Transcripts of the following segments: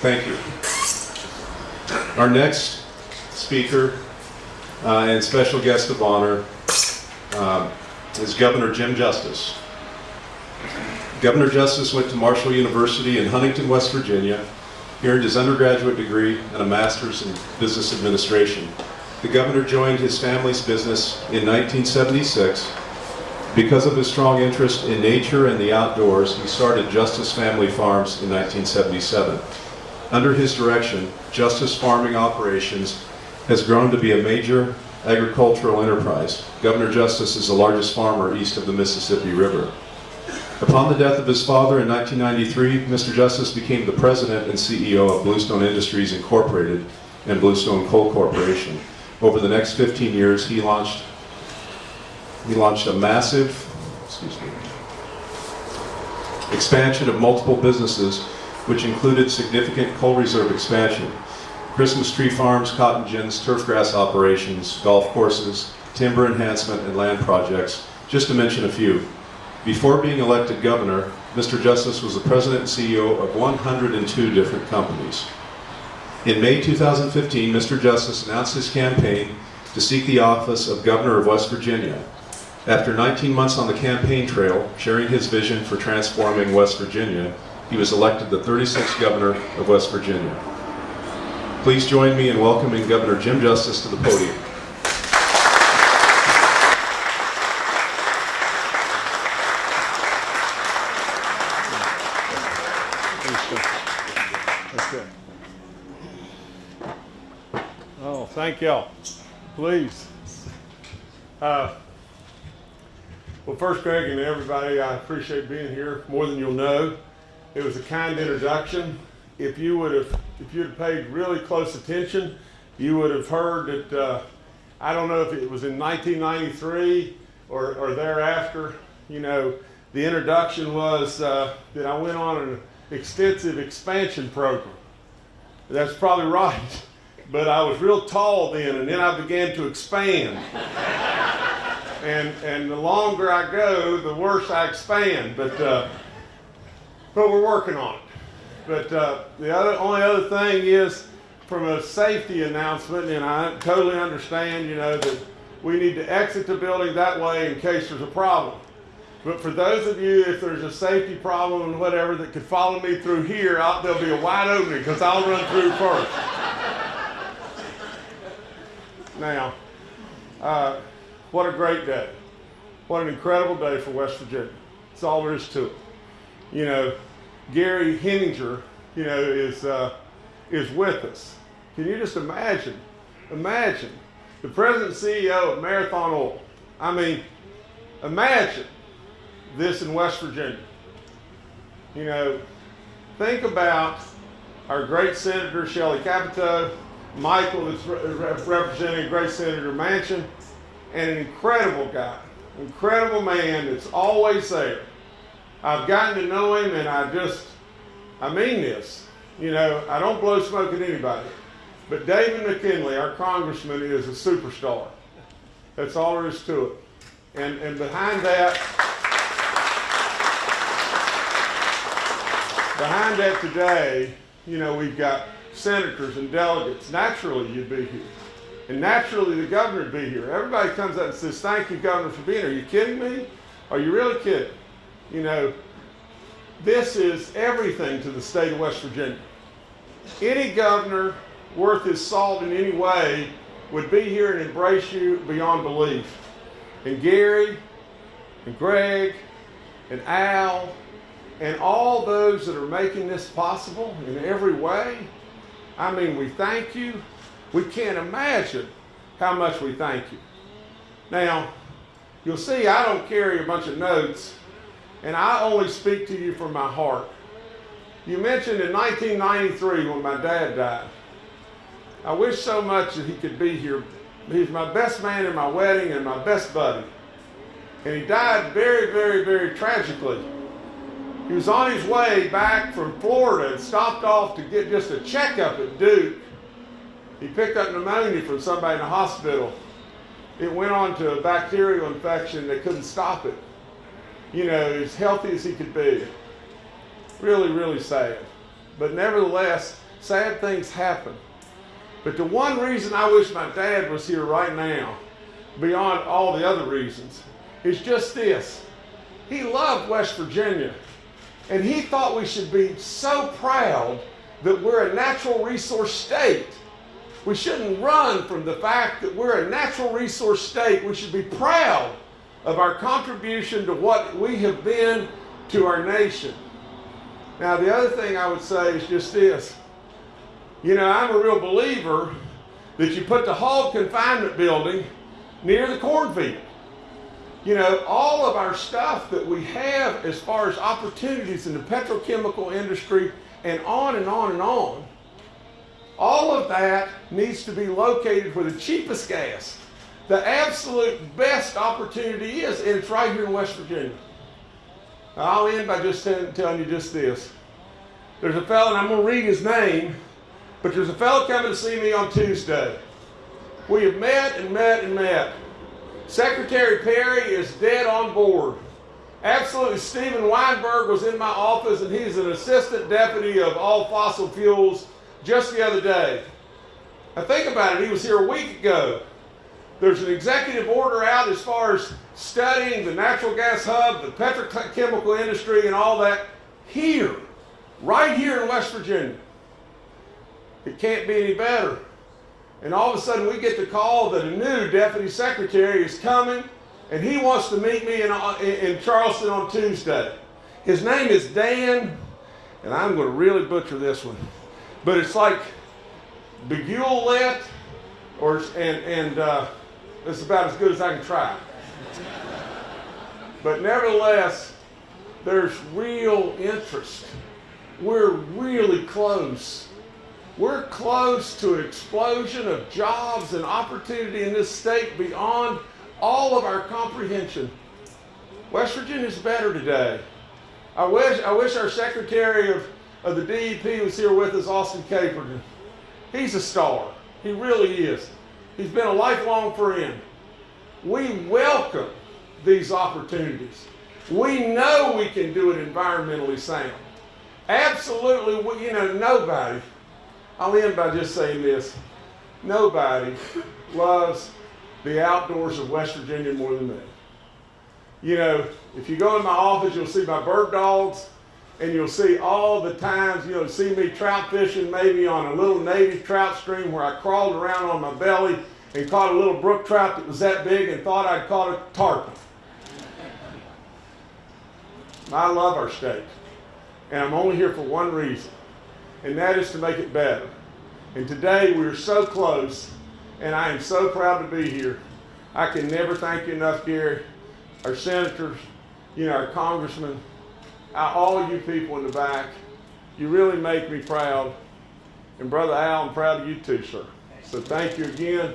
Thank you. Our next speaker uh, and special guest of honor um, is Governor Jim Justice. Governor Justice went to Marshall University in Huntington, West Virginia. He earned his undergraduate degree and a master's in business administration. The governor joined his family's business in 1976. Because of his strong interest in nature and the outdoors, he started Justice Family Farms in 1977. Under his direction, Justice Farming Operations has grown to be a major agricultural enterprise. Governor Justice is the largest farmer east of the Mississippi River. Upon the death of his father in 1993, Mr. Justice became the president and CEO of Bluestone Industries Incorporated and Bluestone Coal Corporation. Over the next 15 years, he launched he launched a massive, excuse me, expansion of multiple businesses, which included significant coal reserve expansion, Christmas tree farms, cotton gins, turf grass operations, golf courses, timber enhancement, and land projects, just to mention a few. Before being elected governor, Mr. Justice was the president and CEO of 102 different companies. In May 2015, Mr. Justice announced his campaign to seek the office of governor of West Virginia. After 19 months on the campaign trail, sharing his vision for transforming West Virginia, he was elected the 36th governor of West Virginia. Please join me in welcoming Governor Jim Justice to the podium. Oh, thank y'all. Please. Uh, well, first, Greg and everybody, I appreciate being here more than you'll know. It was a kind introduction. If you would have, if you'd have paid really close attention, you would have heard that. Uh, I don't know if it was in 1993 or, or thereafter. You know, the introduction was uh, that I went on an extensive expansion program. That's probably right. But I was real tall then, and then I began to expand. and and the longer I go, the worse I expand. But uh, but we're working on it. But uh, the other only other thing is from a safety announcement, and I totally understand, you know, that we need to exit the building that way in case there's a problem. But for those of you, if there's a safety problem and whatever that could follow me through here, I'll, there'll be a wide opening because I'll run through first. now, uh, what a great day. What an incredible day for West Virginia. That's all there is to it. You know, Gary Heminger, you know, is, uh, is with us. Can you just imagine? Imagine the president CEO of Marathon Oil. I mean, imagine this in West Virginia. You know, think about our great Senator Shelley Capito, Michael re- representing great Senator Manchin, and an incredible guy, incredible man that's always there. I've gotten to know him, and I just, I mean this. You know, I don't blow smoke at anybody, but David McKinley, our congressman, is a superstar. That's all there is to it. And, and behind that, behind that today, you know, we've got senators and delegates. Naturally, you'd be here. And naturally, the governor would be here. Everybody comes up and says, Thank you, Governor, for being here. Are you kidding me? Are you really kidding? You know, this is everything to the state of West Virginia. Any governor worth his salt in any way would be here and embrace you beyond belief. And Gary, and Greg, and Al, and all those that are making this possible in every way. I mean, we thank you. We can't imagine how much we thank you. Now, you'll see I don't carry a bunch of notes, and I only speak to you from my heart. You mentioned in 1993 when my dad died. I wish so much that he could be here. He's my best man in my wedding and my best buddy. And he died very, very, very tragically. He was on his way back from Florida and stopped off to get just a checkup at Duke. He picked up pneumonia from somebody in the hospital. It went on to a bacterial infection. They couldn't stop it. You know, as healthy as he could be. Really, really sad. But nevertheless, sad things happen. But the one reason I wish my dad was here right now, beyond all the other reasons, is just this. He loved West Virginia. And he thought we should be so proud that we're a natural resource state. We shouldn't run from the fact that we're a natural resource state. We should be proud of our contribution to what we have been to our nation. Now, the other thing I would say is just this. You know, I'm a real believer that you put the hog confinement building near the cornfield. You know, all of our stuff that we have as far as opportunities in the petrochemical industry and on and on and on, all of that needs to be located where the cheapest gas, the absolute best opportunity is, and it's right here in West Virginia. Now, I'll end by just telling, you just this. There's a fellow, and I'm going to read his name, but there's a fellow coming to see me on Tuesday. We have met and met and met. Secretary Perry is dead on board. Absolutely, Stephen Winberg was in my office, and he's an assistant deputy of all fossil fuels just the other day. Now, think about it, he was here a week ago. There's an executive order out as far as studying the natural gas hub, the petrochemical industry, and all that here, right here in West Virginia. It can't be any better. And all of a sudden, we get the call that a new deputy secretary is coming, and he wants to meet me in, in, Charleston on Tuesday. His name is Dan, and I'm going to really butcher this one, but it's like Begulet, or and and uh, it's about as good as I can try. But nevertheless, there's real interest. We're really close we're close to an explosion of jobs and opportunity in this state beyond all of our comprehension. West Virginia's better today. I wish, I wish our Secretary of, of the DEP was here with us, Austin Caperton. He's a star. He really is. He's been a lifelong friend. We welcome these opportunities. We know we can do it environmentally sound. Absolutely, you know, nobody I'll end by just saying this. Nobody loves the outdoors of West Virginia more than me. You know, if you go in my office, you'll see my bird dogs, and you'll see all the times, you know, see me trout fishing maybe on a little native trout stream where I crawled around on my belly and caught a little brook trout that was that big and thought I'd caught a tarpon. I love our state, and I'm only here for one reason and that is to make it better. And today we are so close, and I am so proud to be here. I can never thank you enough, Gary, our senators, you know, our congressmen, all you people in the back. You really make me proud. And Brother Al, I'm proud of you too, sir. So thank you again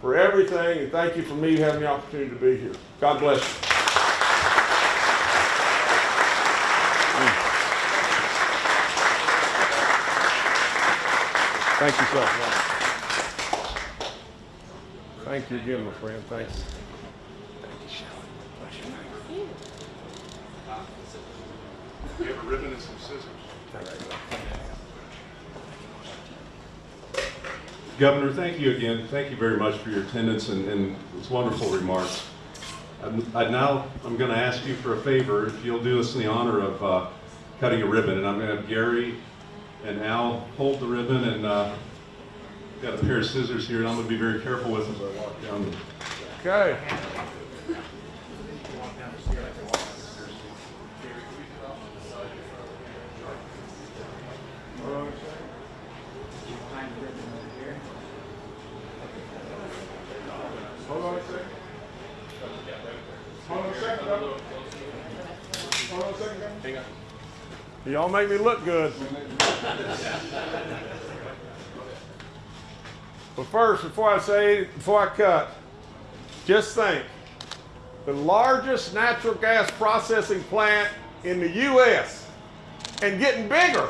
for everything, and thank you for me having the opportunity to be here. God bless you. Thank you, sir. Thank you again, my friend. Thanks. You have a ribbon and some scissors. Governor, thank you again. Thank you very much for your attendance and, and those wonderful remarks. I'm, I now, I'm going to ask you for a favor, if you'll do us the honor of uh, cutting a ribbon, and I'm going to have Gary and Al hold the ribbon and uh, got a pair of scissors here and I'm going to be very careful with them as I walk down. The... Okay. Hold on a second. Hold on a second. Hold on a second. Hang on. Y'all make me look good. but first, before I say, before I cut, just think the largest natural gas processing plant in the U.S. and getting bigger.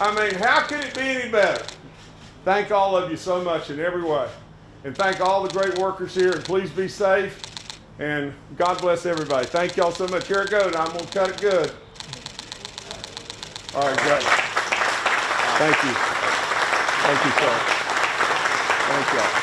I mean, how could it be any better? Thank all of you so much in every way. And thank all the great workers here, and please be safe. And God bless everybody. Thank y'all so much. Here it goes. I'm going to cut it good. All right, great. Thank you. Thank you, sir. Thank you.